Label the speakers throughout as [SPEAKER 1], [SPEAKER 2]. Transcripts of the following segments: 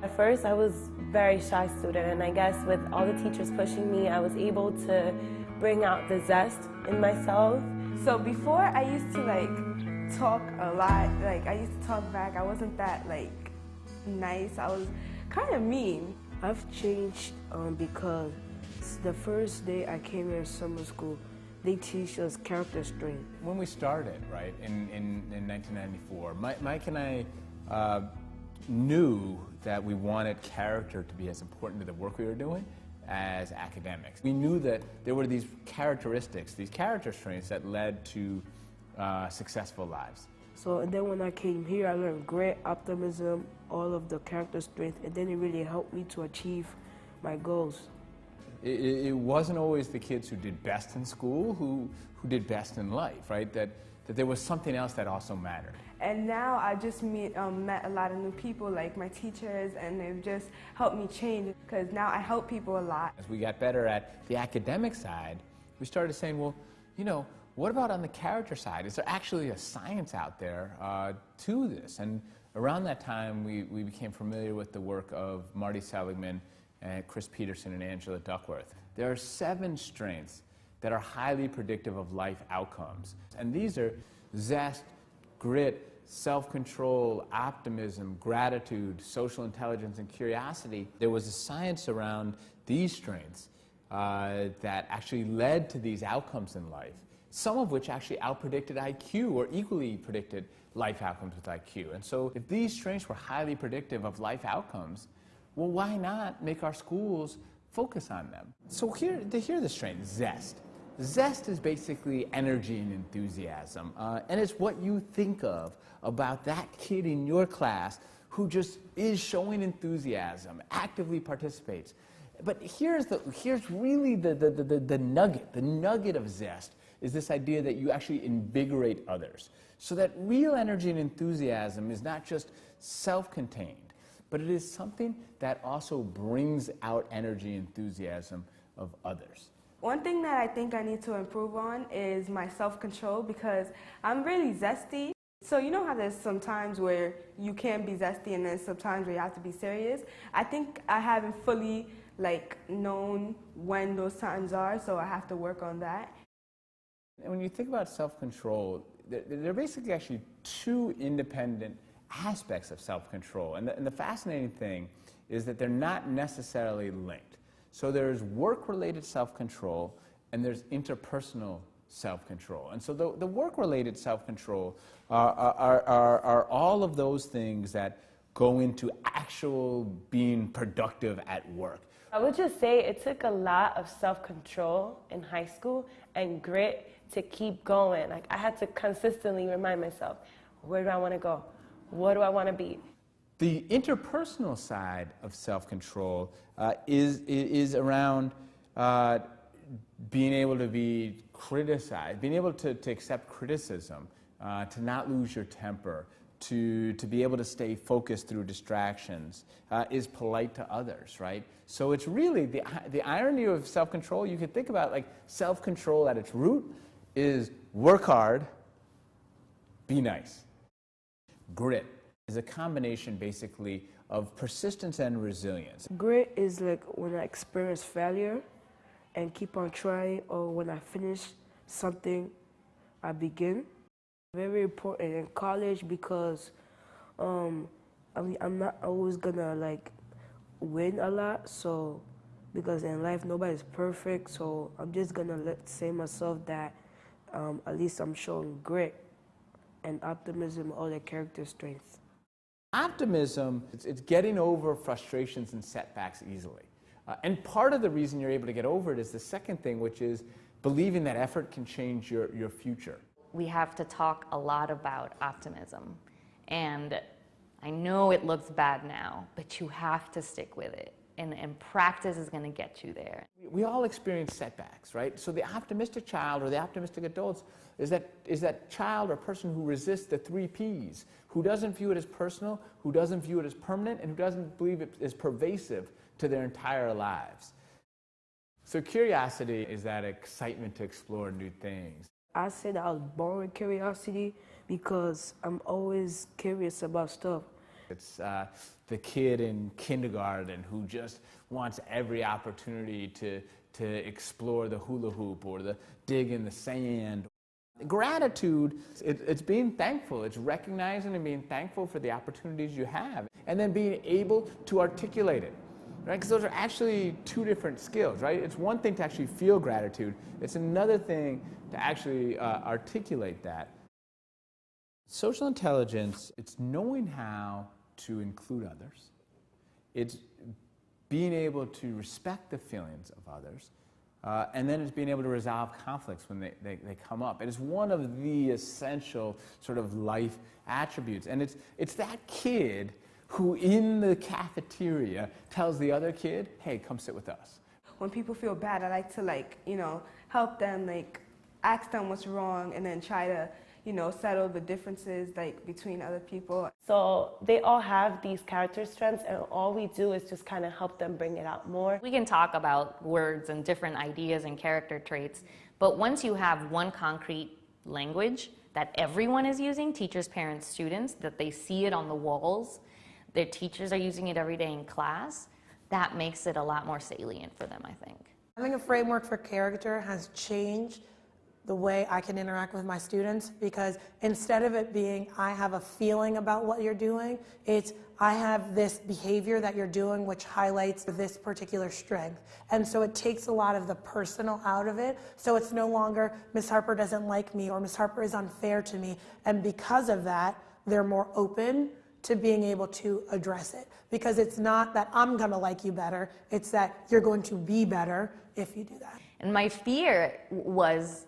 [SPEAKER 1] At first, I was very shy student, and I guess with all the teachers pushing me, I was able to bring out the zest in myself.
[SPEAKER 2] So before, I used to like talk a lot. Like I used to talk back. I wasn't that like nice. I was kind of mean.
[SPEAKER 3] I've changed um, because the first day I came here in summer school, they teach us character strength.
[SPEAKER 4] When we started, right, in, in, in 1994, Mike, Mike and I uh, knew that we wanted character to be as important to the work we were doing as academics. We knew that there were these characteristics, these character traits that led to uh, successful lives.
[SPEAKER 3] So and then when I came here, I learned grit, optimism, all of the character strength, and then it really helped me to achieve my goals.
[SPEAKER 4] It, it wasn't always the kids who did best in school who, who did best in life, right? That, that there was something else that also mattered.
[SPEAKER 2] And now I just meet, um, met a lot of new people, like my teachers, and they've just helped me change because now I help people a lot.
[SPEAKER 4] As we got better at the academic side, we started saying, well, you know, what about on the character side? Is there actually a science out there uh, to this? And around that time, we, we became familiar with the work of Marty Seligman and Chris Peterson and Angela Duckworth. There are seven strengths that are highly predictive of life outcomes. And these are zest, grit, self-control, optimism, gratitude, social intelligence, and curiosity. There was a science around these strengths uh, that actually led to these outcomes in life some of which actually outpredicted IQ or equally predicted life outcomes with IQ. And so if these strengths were highly predictive of life outcomes, well, why not make our schools focus on them? So here, here are the strengths, zest. Zest is basically energy and enthusiasm. Uh, and it's what you think of about that kid in your class who just is showing enthusiasm, actively participates. But here's, the, here's really the, the, the, the nugget, the nugget of zest is this idea that you actually invigorate others. So that real energy and enthusiasm is not just self-contained, but it is something that also brings out energy and enthusiasm of others.
[SPEAKER 2] One thing that I think I need to improve on is my self-control because I'm really zesty. So you know how there's some times where you can be zesty and then sometimes where you have to be serious? I think I haven't fully like known when those times are, so I have to work on that.
[SPEAKER 4] And when you think about self-control, there, are basically actually two independent aspects of self-control. And, and the fascinating thing is that they're not necessarily linked. So there's work-related self-control and there's interpersonal self-control. And so the, the work-related self-control are, are, are, are all of those things that go into actual being productive at work.
[SPEAKER 1] I would just say it took a lot of self-control in high school and grit to keep going. Like I had to consistently remind myself, where do I want to go? What do I want to be?
[SPEAKER 4] The interpersonal side of self-control uh, is, is around uh, being able to be criticized, being able to, to accept criticism, uh, to not lose your temper, to, to be able to stay focused through distractions, uh, is polite to others, right? So it's really the, the irony of self-control, you could think about like self-control at its root is work hard, be nice. Grit is a combination basically of persistence and resilience.
[SPEAKER 3] Grit is like when I experience failure and keep on trying or when I finish something, I begin. Very important in college because um, I mean, I'm not always gonna like win a lot, so because in life nobody's perfect, so I'm just gonna let say myself that um, at least I'm showing grit and optimism, all the character strengths.
[SPEAKER 4] Optimism, it's, it's getting over frustrations and setbacks easily. Uh, and part of the reason you're able to get over it is the second thing, which is believing that effort can change your, your future.
[SPEAKER 5] We have to talk a lot about optimism. And I know it looks bad now, but you have to stick with it and, and practice is going to get you there.
[SPEAKER 4] We all experience setbacks, right? So the optimistic child or the optimistic adults is that, is that child or person who resists the three Ps, who doesn't view it as personal, who doesn't view it as permanent, and who doesn't believe it is pervasive to their entire lives. So curiosity is that excitement to explore new things.
[SPEAKER 3] I said I was born with curiosity because I'm always curious about stuff.
[SPEAKER 4] It's uh, the kid in kindergarten who just wants every opportunity to, to explore the hula hoop or the dig in the sand. Gratitude, it, it's being thankful. It's recognizing and being thankful for the opportunities you have and then being able to articulate it. Right? Because those are actually two different skills, right? It's one thing to actually feel gratitude. It's another thing to actually uh, articulate that. Social intelligence, it's knowing how to include others. It's being able to respect the feelings of others. Uh, and then it's being able to resolve conflicts when they, they, they, come up. It is one of the essential sort of life attributes. And it's, it's that kid who in the cafeteria tells the other kid, hey, come sit with us.
[SPEAKER 2] When people feel bad, I like to like, you know, help them, like ask them what's wrong and then try to you know, settle the differences like between other people.
[SPEAKER 1] So they all have these character strengths and all we do is just kind of help them bring it out more.
[SPEAKER 5] We can talk about words and different ideas and character traits, but once you have one concrete language that everyone is using, teachers, parents, students, that they see it on the walls, their teachers are using it every day in class, that makes it a lot more salient for them, I think.
[SPEAKER 6] Having a framework for character has changed the way I can interact with my students because instead of it being, I have a feeling about what you're doing, it's, I have this behavior that you're doing which highlights this particular strength. And so it takes a lot of the personal out of it. So it's no longer, Miss Harper doesn't like me or Miss Harper is unfair to me. And because of that, they're more open to being able to address it. Because it's not that I'm going to like you better, it's that you're going to be better if you do that.
[SPEAKER 5] And my fear was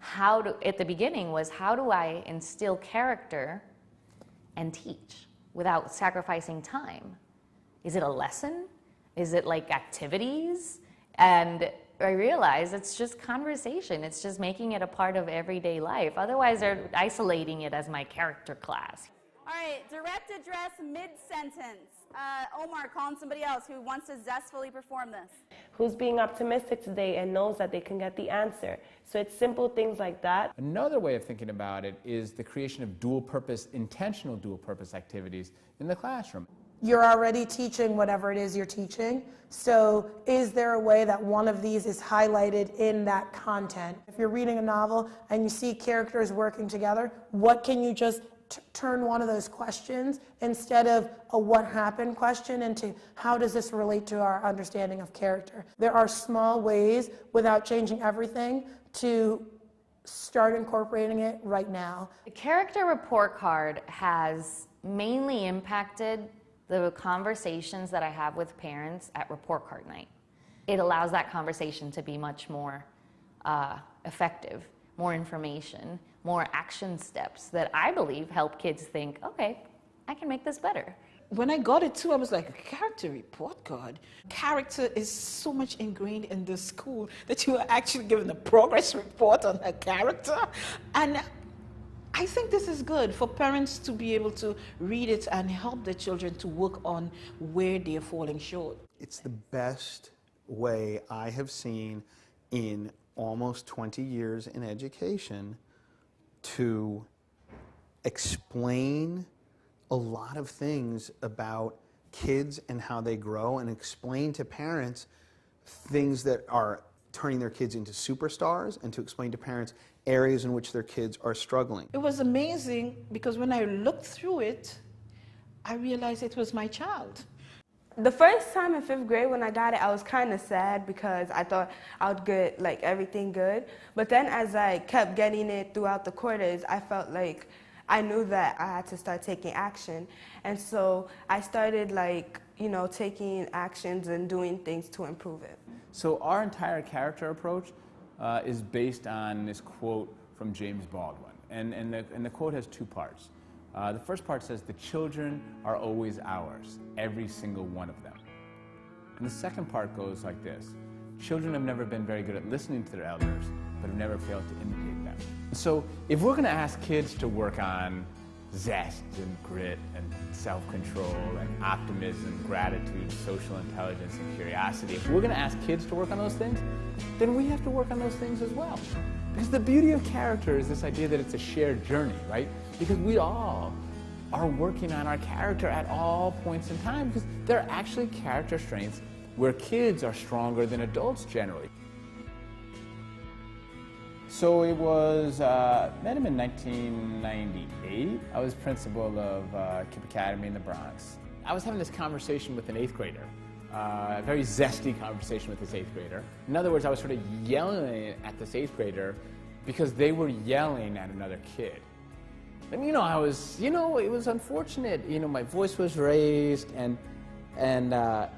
[SPEAKER 5] how do, at the beginning was how do I instill character and teach without sacrificing time? Is it a lesson? Is it like activities? And I realize it's just conversation. It's just making it a part of everyday life. Otherwise, they're isolating it as my character class.
[SPEAKER 7] All right, direct address mid-sentence. Uh, Omar, call on somebody else who wants to zestfully perform this.
[SPEAKER 1] Who's being optimistic today and knows that they can get the answer. So it's simple things like that.
[SPEAKER 4] Another way of thinking about it is the creation of dual purpose, intentional dual purpose activities in the classroom.
[SPEAKER 6] You're already teaching whatever it is you're teaching. So is there a way that one of these is highlighted in that content? If you're reading a novel and you see characters working together, what can you just turn one of those questions instead of a what happened question into how does this relate to our understanding of character. There are small ways without changing everything to start incorporating it right now.
[SPEAKER 5] The character report card has mainly impacted the conversations that I have with parents at report card night. It allows that conversation to be much more uh, effective, more information, more action steps that I believe help kids think, okay, I can make this better.
[SPEAKER 8] When I got it too, I was like, a character report card. Character is so much ingrained in the school that you are actually given a progress report on her character. And I think this is good for parents to be able to read it and help their children to work on where they're falling short.
[SPEAKER 9] It's the best way I have seen in almost 20 years in education to explain a lot of things about kids and how they grow and explain to parents things that are turning their kids into superstars and to explain to parents areas in which their kids are struggling.
[SPEAKER 8] It was amazing because when I looked through it, I realized it was my child.
[SPEAKER 2] The first time in fifth grade when I got it, I was kind of sad because I thought I would get like everything good. But then as I kept getting it throughout the quarters, I felt like I knew that I had to start taking action. And so I started like, you know, taking actions and doing things to improve it.
[SPEAKER 4] So our entire character approach uh, is based on this quote from James Baldwin. And, and, the, and the quote has two parts. Uh, the first part says, the children are always ours, every single one of them. And the second part goes like this. Children have never been very good at listening to their elders, but have never failed to imitate them. So if we're going to ask kids to work on zest and grit and self-control and optimism, gratitude, social intelligence, and curiosity, if we're going to ask kids to work on those things, then we have to work on those things as well. Because the beauty of character is this idea that it's a shared journey, right? Because we all are working on our character at all points in time because there are actually character strengths where kids are stronger than adults generally. So it was, uh, met him in 1998. I was principal of uh, KIPP Academy in the Bronx. I was having this conversation with an eighth grader, uh, a very zesty conversation with this eighth grader. In other words, I was sort of yelling at this eighth grader because they were yelling at another kid. And you know, I was, you know, it was unfortunate. You know, my voice was raised, and and uh,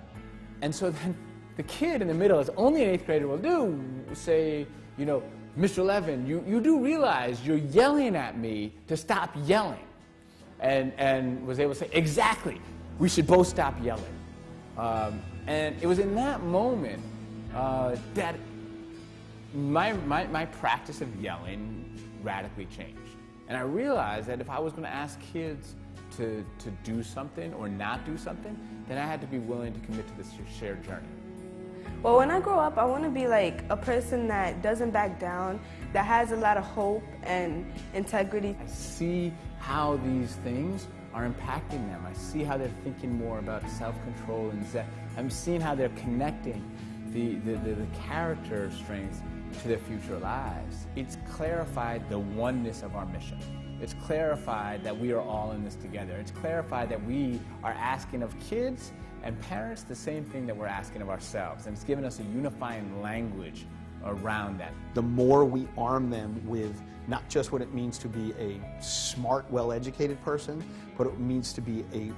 [SPEAKER 4] and so then the kid in the middle, as only an eighth grader will do, say, you know, Mr. Levin, you, you do realize you're yelling at me to stop yelling. And, and was able to say, exactly, we should both stop yelling. Um, and it was in that moment uh, that my, my, my practice of yelling radically changed. And I realized that if I was going to ask kids to, to do something or not do something, then I had to be willing to commit to this shared journey.
[SPEAKER 2] Well, when I grow up, I want to be like a person that doesn't back down, that has a lot of hope and integrity.
[SPEAKER 4] I see how these things are impacting them. I see how they're thinking more about self-control and zen. I'm seeing how they're connecting the, the, the, the character strengths to their future lives. It's clarified the oneness of our mission. It's clarified that we are all in this together. It's clarified that we are asking of kids and parents, the same thing that we're asking of ourselves. And it's given us a unifying language around that.
[SPEAKER 9] The more we arm them with not just what it means to be a smart, well-educated person, but it means to be a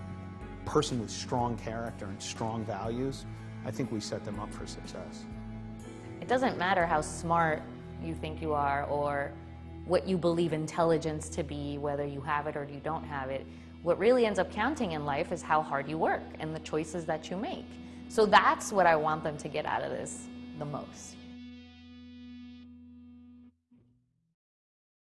[SPEAKER 9] person with strong character and strong values, I think we set them up for success.
[SPEAKER 5] It doesn't matter how smart you think you are or what you believe intelligence to be, whether you have it or you don't have it. What really ends up counting in life is how hard you work and the choices that you make. So that's what I want them to get out of this the most.